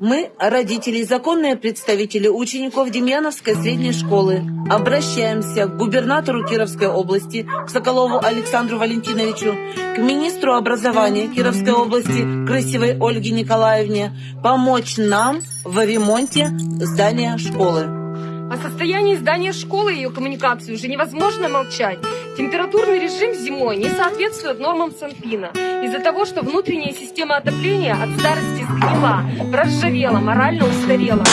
Мы, родители и законные представители учеников Демьяновской средней школы, обращаемся к губернатору Кировской области, к Соколову Александру Валентиновичу, к министру образования Кировской области, Красивой Ольге Николаевне, помочь нам в ремонте здания школы. О состоянии здания школы и ее коммуникации уже невозможно молчать. Температурный режим зимой не соответствует нормам Санпина из-за того, что внутренняя система отопления от старости сгнила, проржавела, морально устарела.